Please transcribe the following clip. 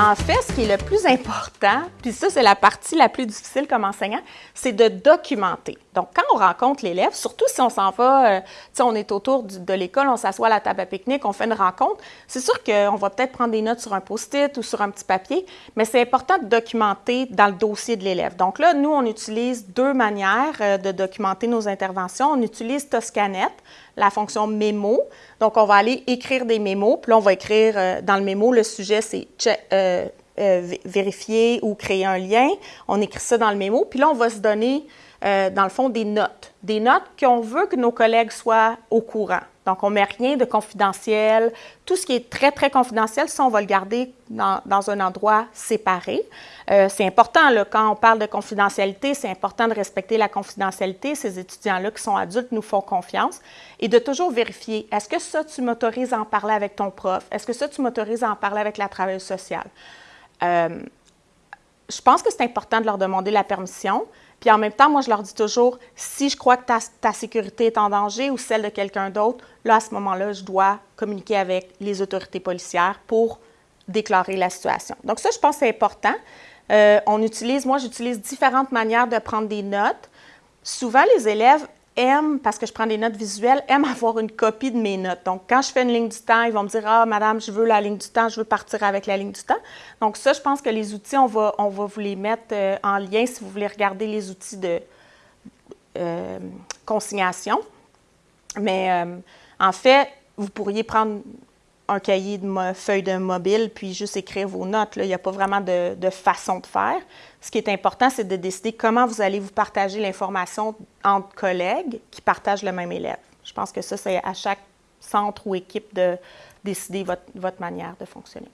En fait, ce qui est le plus important, puis ça, c'est la partie la plus difficile comme enseignant, c'est de documenter. Donc, quand on rencontre l'élève, surtout si on s'en va, euh, sais, on est autour de l'école, on s'assoit à la table à pique-nique, on fait une rencontre, c'est sûr qu'on va peut-être prendre des notes sur un post-it ou sur un petit papier, mais c'est important de documenter dans le dossier de l'élève. Donc là, nous, on utilise deux manières euh, de documenter nos interventions. On utilise Toscanet, la fonction mémo. Donc, on va aller écrire des mémos, puis là, on va écrire euh, dans le mémo, le sujet, c'est vérifier ou créer un lien. On écrit ça dans le mémo, puis là, on va se donner, dans le fond, des notes. Des notes qu'on veut que nos collègues soient au courant. Donc, on ne met rien de confidentiel. Tout ce qui est très, très confidentiel, ça, on va le garder dans, dans un endroit séparé. Euh, c'est important, là, quand on parle de confidentialité, c'est important de respecter la confidentialité. Ces étudiants-là qui sont adultes nous font confiance. Et de toujours vérifier, est-ce que ça, tu m'autorises à en parler avec ton prof? Est-ce que ça, tu m'autorises à en parler avec la travailleuse sociale? Euh, je pense que c'est important de leur demander la permission. Puis en même temps, moi, je leur dis toujours, si je crois que ta, sécurité est en danger ou celle de quelqu'un d'autre, là, à ce moment-là, je dois communiquer avec les autorités policières pour déclarer la situation. Donc ça, je pense que c'est important. Euh, on utilise, moi, j'utilise différentes manières de prendre des notes. Souvent, les élèves aiment, parce que je prends des notes visuelles, aiment avoir une copie de mes notes. Donc, quand je fais une ligne du temps, ils vont me dire Ah, madame, je veux la ligne du temps, je veux partir avec la ligne du temps. Donc, ça, je pense que les outils, on va, on va vous les mettre euh, en lien si vous voulez regarder les outils de euh, consignation. Mais euh, en fait, vous pourriez prendre un cahier de feuille de mobile, puis juste écrire vos notes. Il n'y a pas vraiment de, de, façon de faire. Ce qui est important, c'est de décider comment vous allez vous partager l'information entre collègues qui partagent le même élève. Je pense que ça, c'est à chaque centre ou équipe de décider votre, votre manière de fonctionner.